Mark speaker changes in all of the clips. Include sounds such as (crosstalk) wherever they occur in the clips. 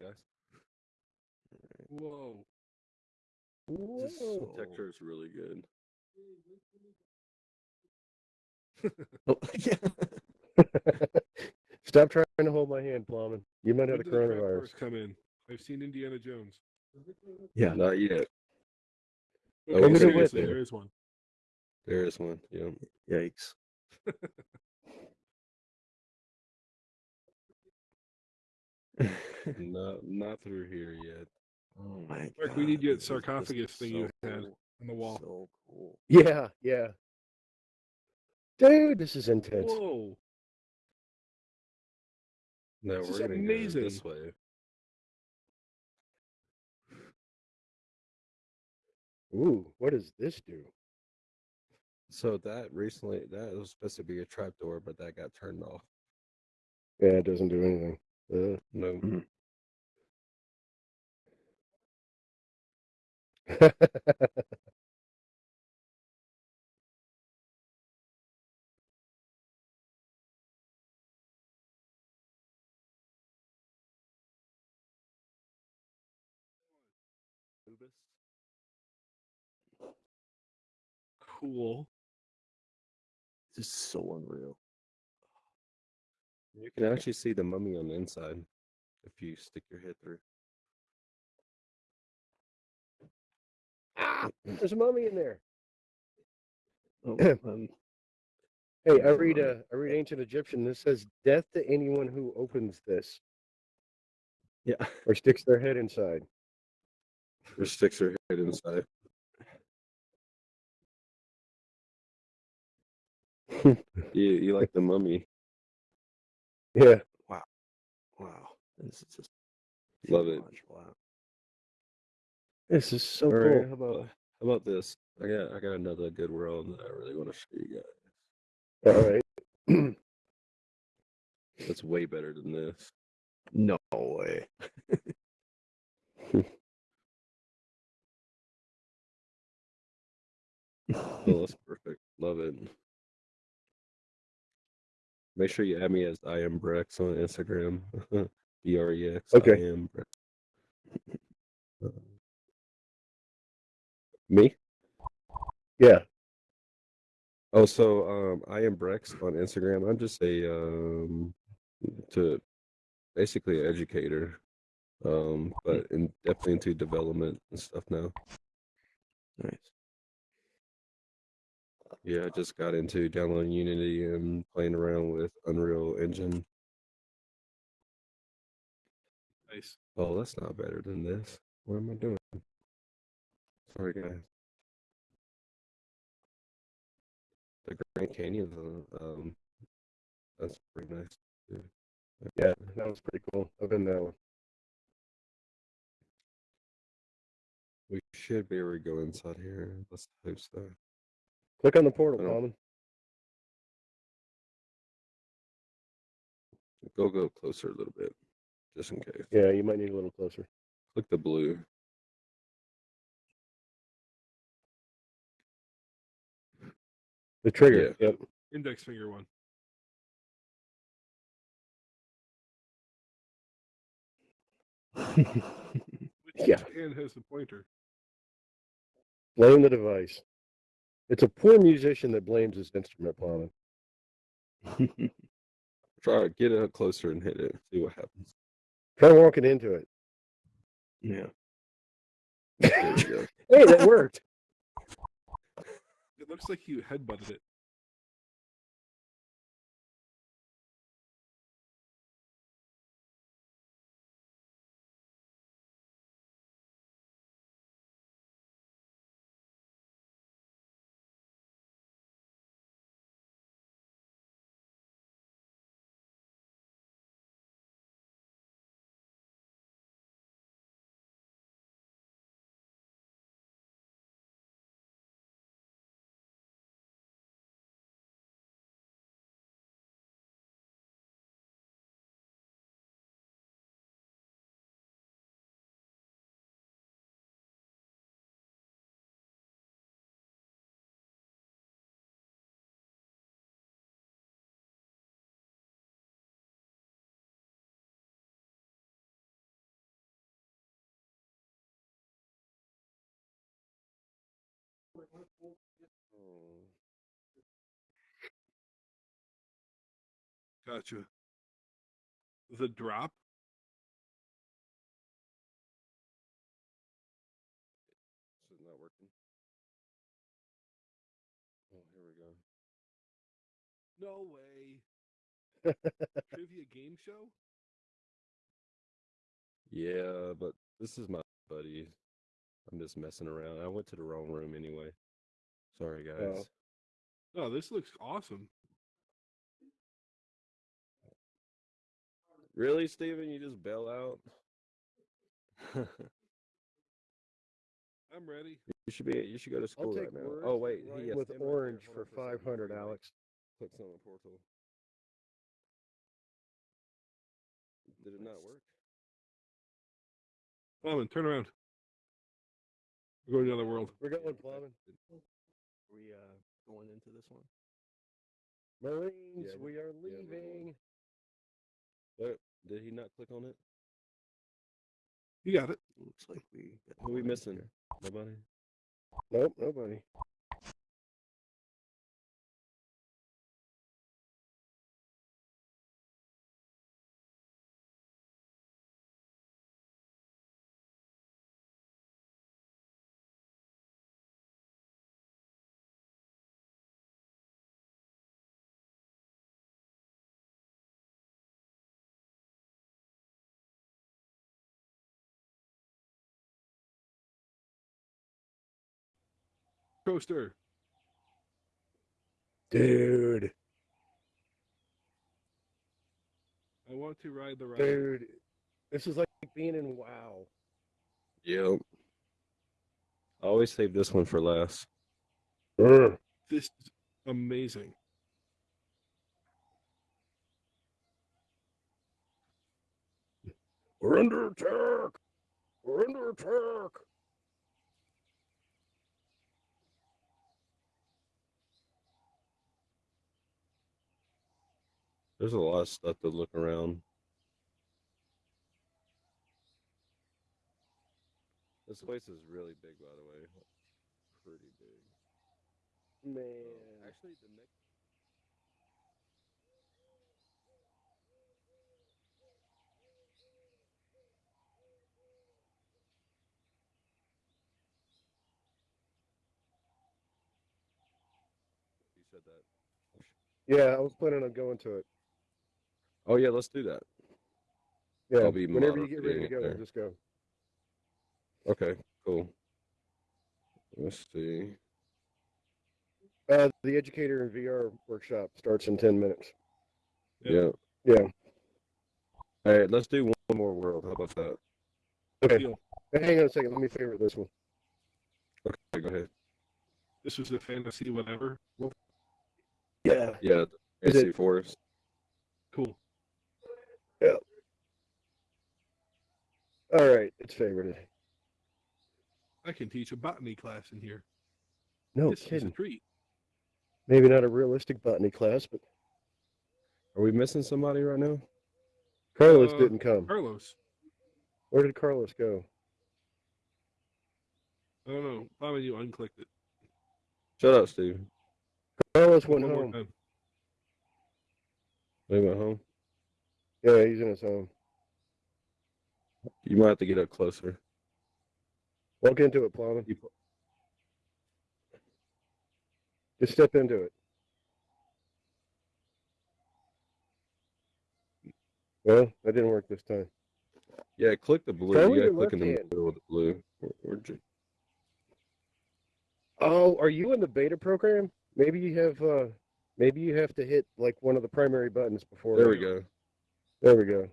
Speaker 1: guys.
Speaker 2: Whoa.
Speaker 1: This
Speaker 3: Whoa.
Speaker 1: texture is really good.
Speaker 3: Oh, (laughs) yeah. (laughs)
Speaker 4: Stop trying to hold my hand, Plowman. You might
Speaker 2: When
Speaker 4: have the
Speaker 2: did the crab
Speaker 4: coronavirus.
Speaker 2: first come in? I've seen Indiana Jones.
Speaker 3: yeah.
Speaker 1: Not yet.
Speaker 2: Okay, oh,
Speaker 1: When did it
Speaker 2: seriously,
Speaker 4: win?
Speaker 2: there is one.
Speaker 1: There is one. Yeah.
Speaker 3: Yikes. (laughs)
Speaker 1: not not through here yet.
Speaker 3: Oh my
Speaker 2: Mark, we need you
Speaker 3: this
Speaker 2: sarcophagus thing you
Speaker 3: so
Speaker 2: had
Speaker 3: cool.
Speaker 2: on the wall.
Speaker 3: So cool.
Speaker 4: Yeah, yeah. Dude, this is intense.
Speaker 2: Whoa.
Speaker 1: No,
Speaker 2: This
Speaker 1: we're
Speaker 2: is
Speaker 1: gonna
Speaker 2: amazing.
Speaker 1: go this way.
Speaker 4: Ooh, what does this do?
Speaker 1: So that recently that was supposed to be a trap door, but that got turned off.
Speaker 4: Yeah, it doesn't do anything. Uh,
Speaker 1: No. (laughs)
Speaker 2: Cool.
Speaker 3: This is so unreal.
Speaker 1: You can actually see the mummy on the inside if you stick your head through.
Speaker 4: Ah, there's a mummy in there.
Speaker 3: Oh, (clears throat) um,
Speaker 4: Hey, I read uh, I read ancient Egyptian. This says death to anyone who opens this
Speaker 3: yeah.
Speaker 4: or sticks their head inside.
Speaker 1: Or sticks their head inside. (laughs) You you like the mummy.
Speaker 4: Yeah.
Speaker 3: Wow. Wow. This is just
Speaker 1: Love it.
Speaker 3: Wow.
Speaker 4: This is so
Speaker 1: All right,
Speaker 4: cool.
Speaker 1: how about how about this? I got I got another good world that I really want to show you guys.
Speaker 4: All right. (clears throat)
Speaker 1: That's way better than this.
Speaker 3: No way. (laughs)
Speaker 1: Oh, (laughs) that's perfect. Love it. Make sure you add me as I am Brex on Instagram. (laughs) B R E X.
Speaker 4: Okay.
Speaker 1: I am Brex. Me?
Speaker 4: Yeah.
Speaker 1: Oh, so um, I am Brex on Instagram. I'm just a um, to basically an educator, um, but in definitely into development and stuff now.
Speaker 3: Nice.
Speaker 1: Yeah, I just got into downloading Unity and playing around with Unreal Engine.
Speaker 2: Nice.
Speaker 1: Oh, that's not better than this. What am I doing? Sorry, guys. The Grand Canyon, um, that's pretty nice. too.
Speaker 4: Yeah, that was pretty cool. I've been that one.
Speaker 1: We should be able to go inside here. Let's hope so.
Speaker 4: Click on the portal, Common.
Speaker 1: Go go closer a little bit, just in case.
Speaker 4: Yeah, you might need a little closer.
Speaker 1: Click the blue.
Speaker 4: The trigger. Yep.
Speaker 2: Index finger one. (laughs) Which
Speaker 4: Yeah.
Speaker 2: hand has the pointer?
Speaker 4: Blame the device. It's a poor musician that blames his instrument, Plowman. (laughs)
Speaker 1: Try to get it up closer and hit it. See what happens.
Speaker 4: Try walking into it.
Speaker 3: yeah. (laughs)
Speaker 1: There we go.
Speaker 4: Hey, that worked.
Speaker 2: Looks like you headbutted it.
Speaker 1: Hmm.
Speaker 2: Gotcha. The drop.
Speaker 1: this is not working. Oh, here we go.
Speaker 2: No way. (laughs) Trivia game show.
Speaker 1: Yeah, but this is my buddy. I'm just messing around. I went to the wrong room anyway. Sorry, guys.
Speaker 4: Oh.
Speaker 2: Oh, this looks awesome.
Speaker 1: Really, Steven? You just bail out? (laughs)
Speaker 2: I'm ready.
Speaker 1: you should be. You should go to school
Speaker 4: take
Speaker 1: right now. Oh wait,
Speaker 4: right
Speaker 1: he has
Speaker 4: with
Speaker 1: him right there.
Speaker 4: orange for
Speaker 1: on a second
Speaker 4: five hundred,
Speaker 1: before you
Speaker 4: Alex.
Speaker 1: Clicks on the portal. Did it not work?
Speaker 2: Plowman, turn around. We're going to the other world.
Speaker 4: We're going
Speaker 1: Yeah,
Speaker 4: plowing.
Speaker 1: it-
Speaker 3: we uh going into this one?
Speaker 4: Marines,
Speaker 1: Yeah,
Speaker 4: we are
Speaker 1: we're going.
Speaker 4: leaving.
Speaker 1: What? Did he not click on it?
Speaker 2: You got it.
Speaker 3: Looks like we. got
Speaker 1: Who we missing?
Speaker 3: here.
Speaker 1: Nobody.
Speaker 4: Nope, nobody.
Speaker 2: Coaster.
Speaker 4: Dude,
Speaker 2: I want to ride the ride.
Speaker 4: dude, this is like being in WoW.
Speaker 1: Yep. I always save this one for last.
Speaker 4: Urgh.
Speaker 2: This is amazing.
Speaker 4: We're under attack. We're under attack.
Speaker 1: There's a lot of stuff to look around. This place is really big, by the way. Pretty big.
Speaker 4: Man.
Speaker 1: Oh, Actually, the next. You said that.
Speaker 4: Yeah, I was planning on going to it.
Speaker 1: Oh yeah, let's do that.
Speaker 4: Yeah,
Speaker 1: I'll be
Speaker 4: whenever you get ready to go,
Speaker 1: there.
Speaker 4: just go.
Speaker 1: Okay, cool. Let's see.
Speaker 4: Uh, the educator and VR workshop starts in ten minutes.
Speaker 1: Yeah.
Speaker 4: Yeah.
Speaker 1: All right, let's do one more world. How about that?
Speaker 4: Okay. Hang on a second. Let me favorite this one.
Speaker 1: Okay, go ahead.
Speaker 2: This was a fantasy whatever.
Speaker 4: Yeah.
Speaker 1: Yeah,
Speaker 4: Is
Speaker 1: AC
Speaker 4: it-
Speaker 1: Forest.
Speaker 2: Cool.
Speaker 4: All right, it's favorited.
Speaker 2: I can teach a botany class in here.
Speaker 4: No
Speaker 2: this is a
Speaker 4: kidding.
Speaker 2: treat.
Speaker 4: Maybe not a realistic botany class, but
Speaker 1: Are we missing somebody right now?
Speaker 4: Carlos
Speaker 2: Uh,
Speaker 4: didn't come.
Speaker 2: Carlos.
Speaker 4: Where did Carlos go?
Speaker 2: I don't know. Plowman, you unclicked it.
Speaker 1: Shut up, Steve.
Speaker 4: Carlos went
Speaker 2: One more
Speaker 4: home.
Speaker 2: time.
Speaker 1: They went home.
Speaker 4: Yeah, he's in his home.
Speaker 1: You might have to get up closer.
Speaker 4: Walk into it.
Speaker 1: You-
Speaker 4: Just step into it. Well, that didn't work this time.
Speaker 1: Yeah, click the blue.
Speaker 4: Try
Speaker 1: You gotta click in the
Speaker 4: hand.
Speaker 1: middle of the blue. Or- or ju-
Speaker 4: Oh, are you in the beta program? Maybe you have. uh Maybe you have to hit like one of the primary buttons before.
Speaker 1: There we go.
Speaker 4: There we go.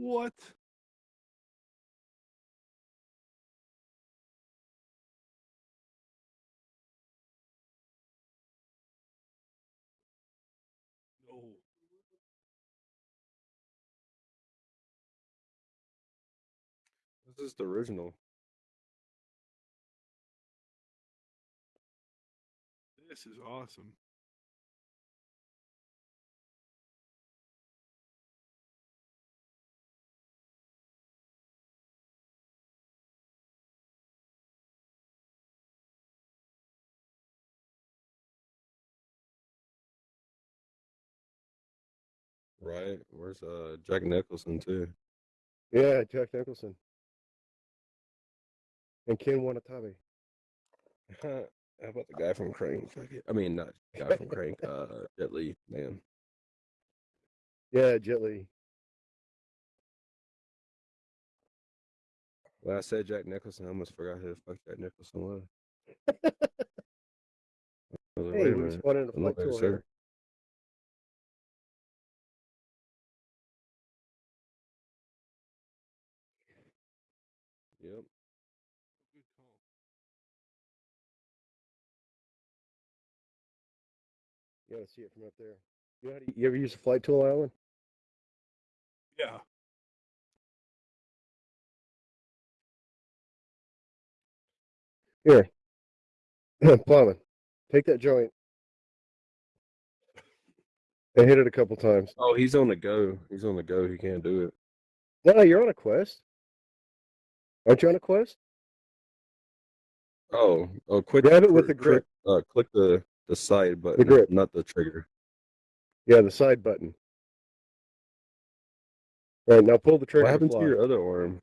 Speaker 2: What? No.
Speaker 1: This is the original.
Speaker 2: This is awesome.
Speaker 1: Right. Where's uh Jack Nicholson too?
Speaker 4: Yeah, Jack Nicholson. And Ken Watanabe. (laughs)
Speaker 1: How about the guy from Crank? I mean, not guy from Crank. Uh, Jet Li. Man.
Speaker 4: Yeah, Jet Li.
Speaker 1: When I said Jack Nicholson, I almost forgot who the fuck Jack Nicholson was. (laughs) I was like,
Speaker 4: Hey,
Speaker 1: wait a
Speaker 4: we
Speaker 1: minute.
Speaker 4: spotted a
Speaker 1: I'm
Speaker 4: flight
Speaker 1: not very
Speaker 4: tool.
Speaker 1: sure. Yep.
Speaker 4: You gotta see it from up there. You, know how to, you ever use a flight tool, Alan?
Speaker 2: Yeah.
Speaker 4: Here. (coughs) Plowman, take that joint and hit it a couple times.
Speaker 1: Oh, he's on the go. He's on the go. He can't do it.
Speaker 4: No, you're on a quest. Aren't you on a quest?
Speaker 1: Oh, oh, quick.
Speaker 4: Grab it with
Speaker 1: click-
Speaker 4: the grip.
Speaker 1: Uh, click the the side button,
Speaker 4: grip.
Speaker 1: not the trigger.
Speaker 4: Yeah, the side button. Right now, pull the trigger.
Speaker 1: What
Speaker 4: to
Speaker 1: happened to
Speaker 4: fly.
Speaker 1: your other arm?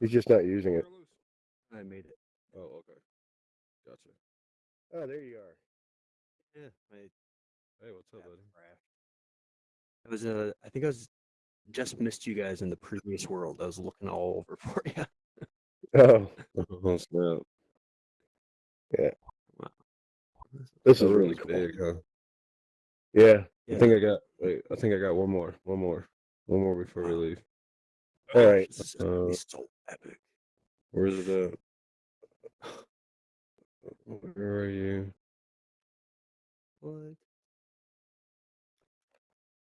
Speaker 4: He's just not using it.
Speaker 3: I made it.
Speaker 1: Oh, okay. Gotcha.
Speaker 4: Oh, there you are.
Speaker 3: Yeah, my
Speaker 1: Hey, what's up, buddy?
Speaker 3: crashed. I was uh, I think I was just missed you guys in the previous world. I was looking all over (laughs) for you.
Speaker 4: Oh, (laughs)
Speaker 1: Oh, snap.
Speaker 4: This
Speaker 1: That
Speaker 4: is really cool.
Speaker 1: big, huh?
Speaker 4: Yeah.
Speaker 1: I think I got. Wait, I think I got one more. One more. One more before we
Speaker 3: Wow.
Speaker 1: leave.
Speaker 4: All right.
Speaker 3: This is
Speaker 1: uh,
Speaker 3: so epic.
Speaker 1: Where's it at? Where are you?
Speaker 3: What?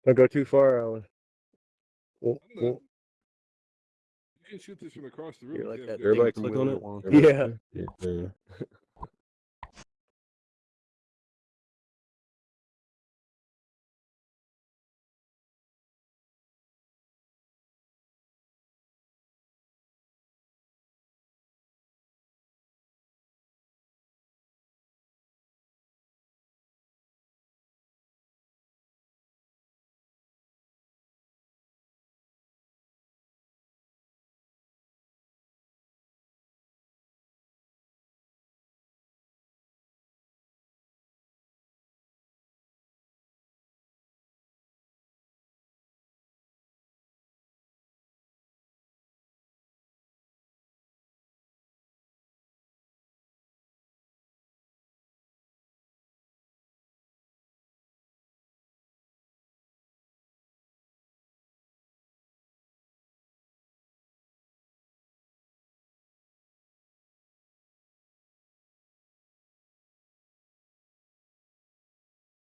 Speaker 4: Don't go too far, Alan.
Speaker 2: I'm not-
Speaker 4: oh.
Speaker 2: You can shoot this from across the room.
Speaker 3: You're like
Speaker 2: you
Speaker 3: that
Speaker 2: have
Speaker 3: thing
Speaker 2: good-
Speaker 1: Everybody click on it. Everybody
Speaker 4: Yeah.
Speaker 1: Yeah. (laughs) (laughs)